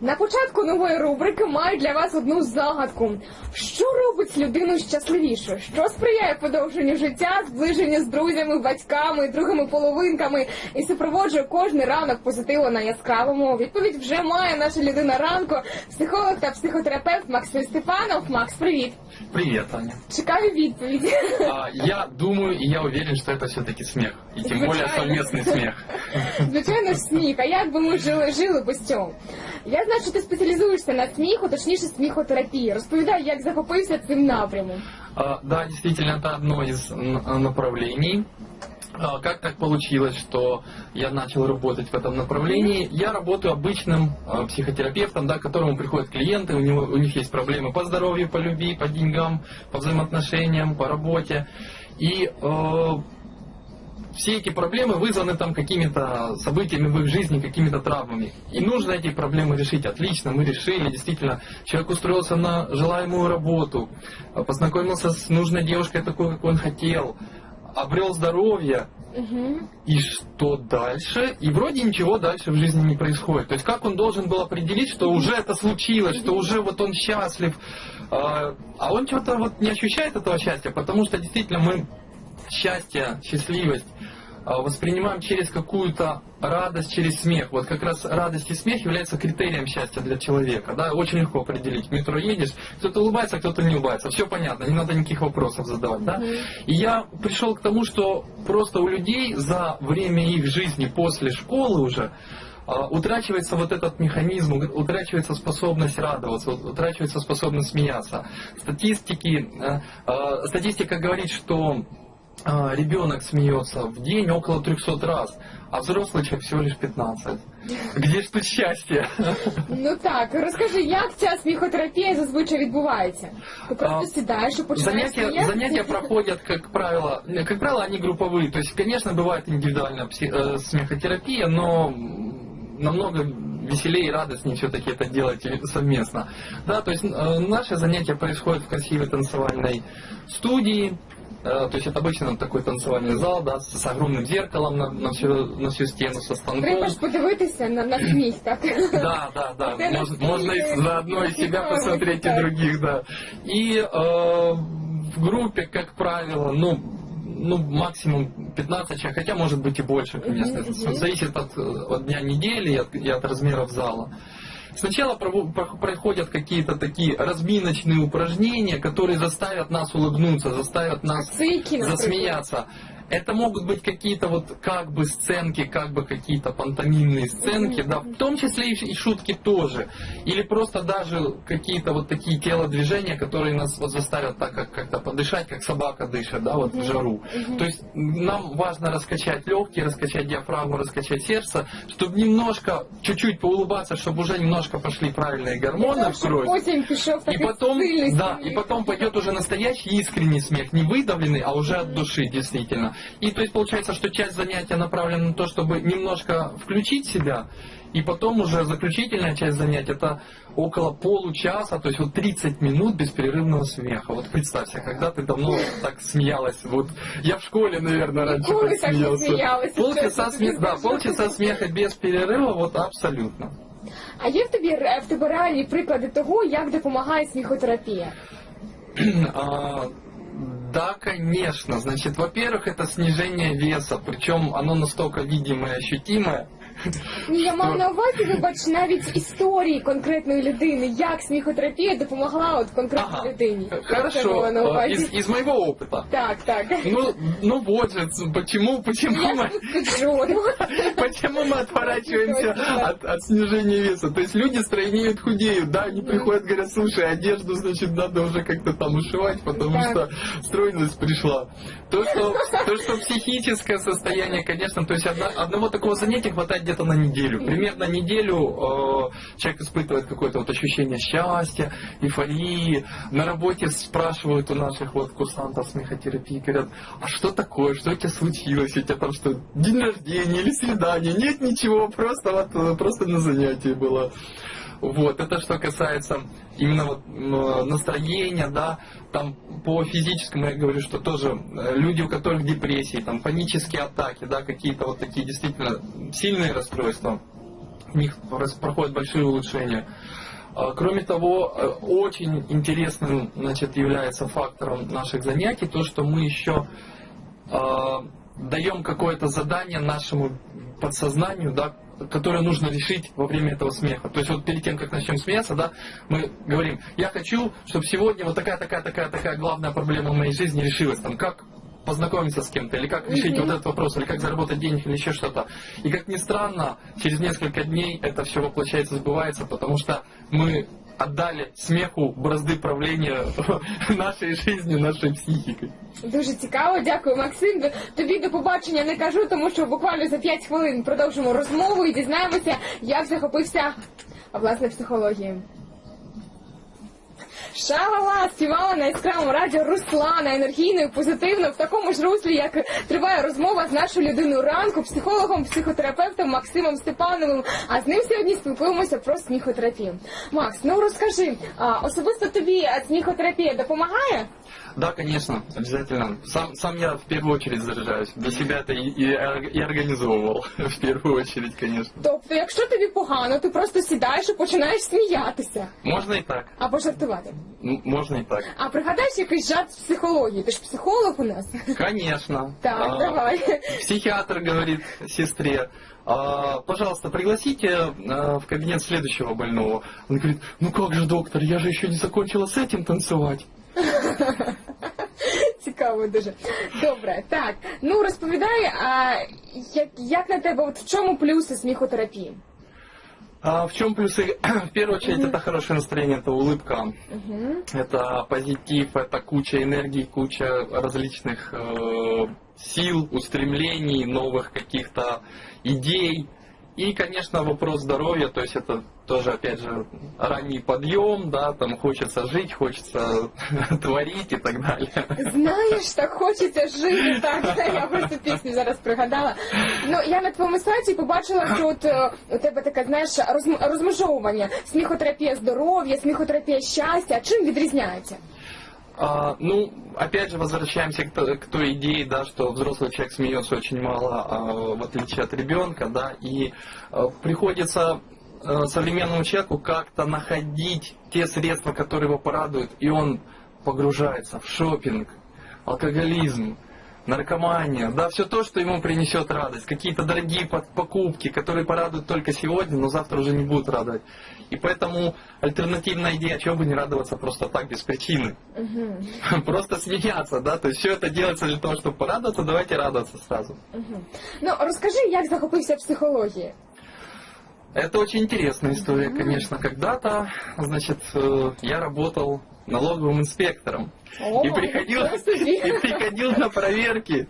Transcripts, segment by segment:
На початку нової рубрики маю для вас одну загадку. Що робить людину щасливішою? Що сприяє подовженню життя, зближенню з друзями, батьками, другими половинками і супроводжує кожний ранок позитиву на яскравому? Відповідь вже має наша людина ранку, психолог та психотерапевт Максим Степанов. Макс, привіт! Привет, Аня. Чекаю відповіді. А, я думаю и я уверен, что это все-таки. И тем более Звичайно. совместный смех. Звичайно сміх. А як би ми жили, жили без цього? Я знаю, що ти спеціалізуєшся на сміху, точніше сміхотерапії. Розповідай, як захопився цим напрямом. А, Да, действительно, это одно из н- направлений. А, Как так получилось, что я начал работать в этом направлении? Я работаю обычным а, психотерапевтом, да, к которому приходят клиенты, у, него, у них есть проблемы по здоровью, по любви, по деньгам, по взаимоотношениям, по работе. И э, все эти проблемы вызваны там какими-то событиями в их жизни, какими-то травмами. И нужно эти проблемы решить. Отлично, мы решили. Действительно, человек устроился на желаемую работу, э, познакомился с нужной девушкой такой, как он хотел, обрел здоровье. Угу. И что дальше? И вроде ничего дальше в жизни не происходит. То есть как он должен был определить, что уже это случилось, что уже вот он счастлив, а а он что-то вот не ощущает этого счастья, потому что действительно мы счастье, счастливость а, воспринимаем через какую-то радость, через смех. Вот как раз радость и смех являются критерием счастья для человека. Да? Очень легко определить. В метро едешь, кто-то улыбается, кто-то не улыбается. Все понятно, не надо никаких вопросов задавать. Да? И я пришел к тому, что просто у людей за время их жизни после школы уже а, утрачивается вот этот механизм, утрачивается способность радоваться, утрачивается способность смеяться. Статистики, э, э, статистика говорит, что э, ребенок смеется в день около 300 раз, а взрослый человек всего лишь 15. Где ж тут счастье? Ну так, розкажи, як ця сміхотерапія зазвичай відбувається? Ти просто А, сідаєш і починаєш Занятия, сміятися? занятия проходят, как правило, э, как правило, они групповые. То есть, конечно, бывает индивидуальная пси- э, смехотерапия, но м, намного веселее и радостнее все-таки это делать и совместно. Да, то есть э, наши занятия происходят в красивой танцевальной студии. Э, То есть это обычно такой танцевальный зал, да, с, огромным зеркалом на, на, всю, на всю стену, со станком. Треба ж подивитися на, на сміх, так? Да, да, да. Ты Можно, и заодно и себя посмотреть, и других, да. И э, в группе, как правило, ну, ну, максимум 15 человек, хотя может быть и больше, конечно. Мгм. Зависит от, э, от дня недели и от, и от размеров зала. Сначала проходят какие-то такие разминочные упражнения, которые заставят нас улыбнуться, заставят нас наприклад? засмеяться. Это могут быть какие-то вот как бы сценки, как бы какие-то пантомимные сценки, да, в том числе и ш- и шутки тоже. Или просто даже какие-то вот такие телодвижения, которые нас вот заставят так как как-то подышать, как собака дышит, да, вот в жару. То есть нам важно раскачать легкие, раскачать диафрагму, раскачать сердце, чтобы немножко, чуть-чуть поулыбаться, чтобы уже немножко пошли правильные гормоны Для в того, щоб кровь. Потім пішов И такий потом, сильний да, сміх. и потом пойдет уже настоящий искренний смех, не выдавленный, а уже от души, действительно. И то есть получается, что часть занятия направлена на то, чтобы немножко включить себя, и потом уже заключительная часть занятия это около получаса, то есть вот 30 минут беспрерывного смеха. Вот представься, когда ты давно так смеялась, вот я в школе, наверное, раньше Ніколи так так не смеялся. сміялася, Полчаса, чесно тобі смеха, да, скажу. полчаса смеха без перерыва, вот абсолютно. А є в тобі ре- в тебе реальні приклади того, як допомагає сміхотерапія? да, конечно. Значит, во-первых, это снижение веса, причем оно настолько видимое и ощутимое. Ні, я мав на увазі, вибач, навіть історії конкретної людини, як сміхотерапія допомогла от конкретній Ага, людині. Це Хорошо. мала на А, увазі. Из, из моего опыта. Так, так. Ну, ну вот же, почему, почему Я мы, скажу, ну, почему мы отворачиваемся Точно. от, от снижения веса? То есть люди стройнеют, худеют, да, они приходят, говорят, слушай, одежду, значит, надо уже как-то там ушивать, потому Так. что стройность пришла. То что, то, что психическое состояние, конечно, то есть одна- одного такого занятия хватает где-то на неделю. Примерно неделю э, человек испытывает какое-то вот ощущение счастья, эйфории. На работе спрашивают у наших вот курсантов смехотерапии, говорят, а что такое, что у тебя случилось, у тебя там что, день рождения или свидание? Нет ничего, просто вот э, просто на занятии было. Вот, это что касается именно вот настроения, да, там по физическому я говорю, что тоже э, люди, у которых депрессии, там панические атаки, да, какие-то вот такие действительно сильные расстройства, у них проходят большие улучшения. А, Кроме того, э, очень интересным значит, является фактором наших занятий то, что мы еще э, даем какое-то задание нашему подсознанию, да, которое нужно решить во время этого смеха. То есть вот перед тем, как начнем смеяться, да, мы говорим, я хочу, чтобы сегодня вот такая, такая, такая, такая главная проблема в моей жизни решилась. Там, как познакомиться с кем-то, или как решить Мгм. вот этот вопрос, или как заработать денег, или еще что-то. И как ни странно, через несколько дней это все воплощается, сбывается, потому что мы отдали смеху бразды правления нашей жизни, нашей психикой. Дуже цікаво, дякую, Максим. Тобі до побачення не кажу, тому що буквально за 5 хвилин продовжимо розмову і дізнаємося, як захопився власне психологією. Шалала співала на яскравому радіо Руслана енергійно і позитивно в такому ж руслі, як триває розмова з нашою людиною ранку, психологом, психотерапевтом Максимом Степановим. А з ним сьогодні спілкуємося про сміхотерапію. Макс, ну розкажи, а, особисто тобі а, сміхотерапія допомагає? Да, конечно, обязательно. Сам, сам я в первую очередь заряжаюсь. Для себя это и, и, и организовывал. В первую очередь, конечно. Тобто, якщо тобі погано, ти просто сідаєш і починаєш сміятися Можно и так. або жартувати. М, Можно и так. А пригадаєш якийсь жарт з психології? Ти ж психолог у нас. Конечно. Так, А, давай. Психиатр говорит сестре, «А, пожалуйста, пригласите а, в кабинет следующего больного. Он говорит, ну как же, доктор, я же еще не закончила с этим танцевать. Цікаво дуже. Добре, так. Ну розповідай, а як, як на тебе, от в чому плюси сміхотерапії? А в чем плюсы? В первую очередь, это хорошее настроение, это улыбка, это позитив, это куча энергии, куча различных э, сил, устремлений, новых каких-то идей. И, конечно, вопрос здоровья, то есть это тоже, опять же, ранний подъем, да, там хочется жить, хочется творить и так далее. Знаєш, так хочеться жити. Так, я просто пісню зараз пригадала. Ну я на твоєму сайті побачила, що от е, у тебе таке, знаєш, розм- розмежовування. Сміхотерапія здоров'я, сміхотерапія щастя. Чим відрізняється? А, ну, опять же, возвращаемся к, то- к той идее, да, что взрослый человек смеется очень мало, а, в отличие от ребенка, да, и а, приходится а, современному человеку как-то находить те средства, которые его порадуют, и он погружается в шопинг, алкоголизм, наркомания, да, все то, что ему принесет радость, какие-то дорогие покупки, которые порадуют только сегодня, но завтра уже не будут радовать. И поэтому альтернативная идея, чего бы не радоваться просто так, без причины. Угу. Просто смеяться, да, то есть все это делается для того, чтобы порадоваться, давайте радоваться сразу. Угу. Ну розкажи, як захопився психологією. Это очень интересная история, конечно. Когда-то, значит, э, я работал налоговым инспектором. О, и приходил, и приходил на проверки.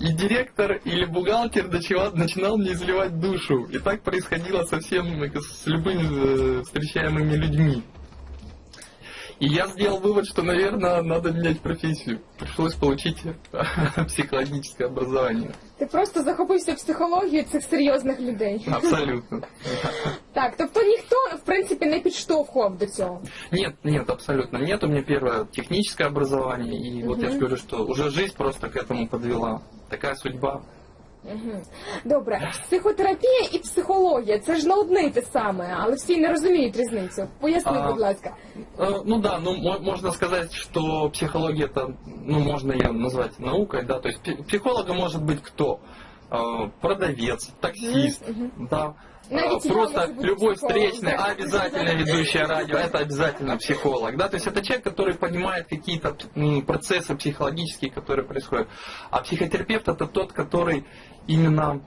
И директор или бухгалтер начинал мне изливать душу. И так происходило со всем, э, с любыми э, встречаемыми людьми. И я сделал вывод, что, наверное, надо менять профессию. Пришлось получить психологическое образование. Ти просто захопився психологією цих серйозних людей. Абсолютно. Так, тобто ніхто в принципі не підштовхував до цього. Нет, нет, абсолютно нет. У меня первое техническое образование, и вот я Мгм. же говорю, что уже жизнь просто к этому подвела. Такая судьба. Угу. Добре, психотерапія і психологія це ж не одне й те саме, але всі не розуміють різницю. Поясни, А, будь ласка. Э, Ну да, ну мо- можно сказать, что психология это, ну можно ее назвать наукой, да, то есть пи- психологом может быть кто? Э, Продавец, таксист, Мгм, да. я Просто любой встречный, да. обязательно ведущая радио, это обязательно психолог, да, то есть это человек, который понимает какие-то процессы психологические, которые происходят. А психотерапевт это тот, который именно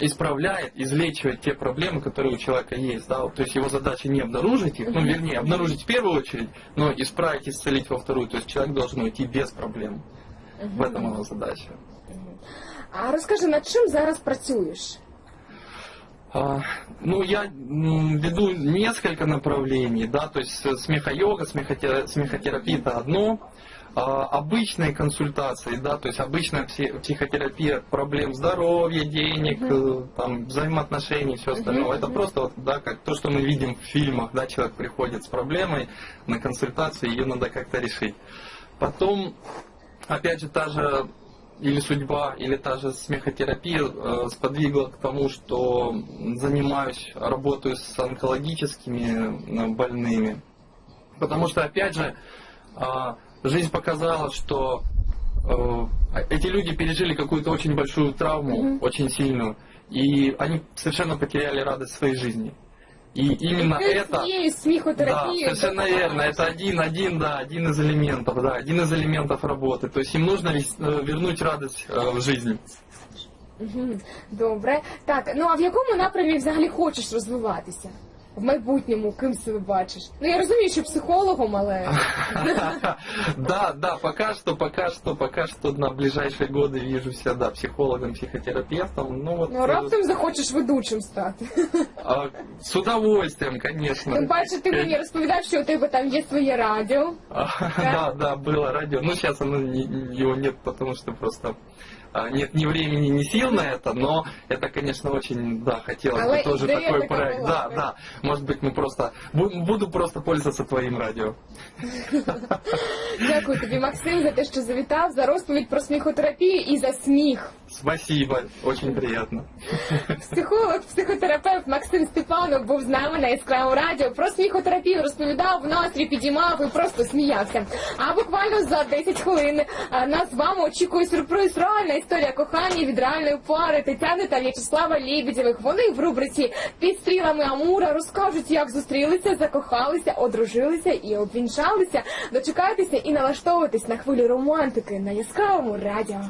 исправляет, излечивает те проблемы, которые у человека есть. Да? То есть его задача не обнаружить их, ну вернее, обнаружить в первую очередь, но исправить, исцелить во вторую. То есть человек должен уйти без проблем. В этом его задача. А розкажи, над чим зараз працюєш? А, Ну, я веду несколько направлений, да, то есть смехо-йога, смехоте- смехотерапия это одно, А, обычные консультации, да, то есть обычная пси- психотерапия проблем здоровья, денег, э, там, взаимоотношений, все остальное. Мгм, Это просто вот, да, как то, что мы видим в фильмах, да, человек приходит с проблемой на консультацию, ее надо как-то решить. Потом, опять же, та же или судьба, или та же смехотерапия э, сподвигла к тому, что занимаюсь, работаю с онкологическими э, больными. Потому что, опять же, а, жизнь показала, что э, эти люди пережили какую-то очень большую травму, Мгм. очень сильную, и они совершенно потеряли радость своей жизни. И именно Ти это... цією Да, сміхотерапією. совершенно верно. Это один, один, да, один из элементов, да, один из элементов работы. То есть им нужно вес- э, вернуть радость э, в жизнь. Мгм, Добре. Так, ну а в якому напрямі взагалі хочеш розвиватися? В майбутньому ким себе бачиш? Ну я розумію, що психологом, але Да, да, пока что, пока что, пока что на ближайшие годы вижу себя, да, психологом, психотерапевтом. Ну вот ну э, раптом захочеш ведучим стати. а, с удовольствием, конечно. Тим паче ти мені розповідав, що у тебе там є своє радіо. А, Да, да, было радио. Ну, сейчас оно, не- его нет, потому что просто а, нет ни времени, ни сил на это, но это, конечно, очень, да, хотелось Але бы тоже идея такой такая проект. была, Да, да? да. Может быть, мы просто бу- буду просто пользоваться твоим радио. Дякую тобі, Максим, за те, що завітав, за розповідь про сміхотерапію і за сміх. Спасибо, очень приятно. Психолог, психотерапевт Максим Степанов був з нами на яскравому радіо. Про сміхотерапію розповідав, настрій підіймав і просто сміявся. А буквально за 10 хвилин а, нас з вами очікує сюрприз. Реальна історія кохання від реальної пари Тетяни та В'ячеслава Лебедєвих. Вони в рубриці під стрілами Амура розкажуть, як зустрілися, закохалися, одружилися і обвінчалися. Дочекайтеся і налаштовуйтесь на хвилю романтики на яскравому радіо.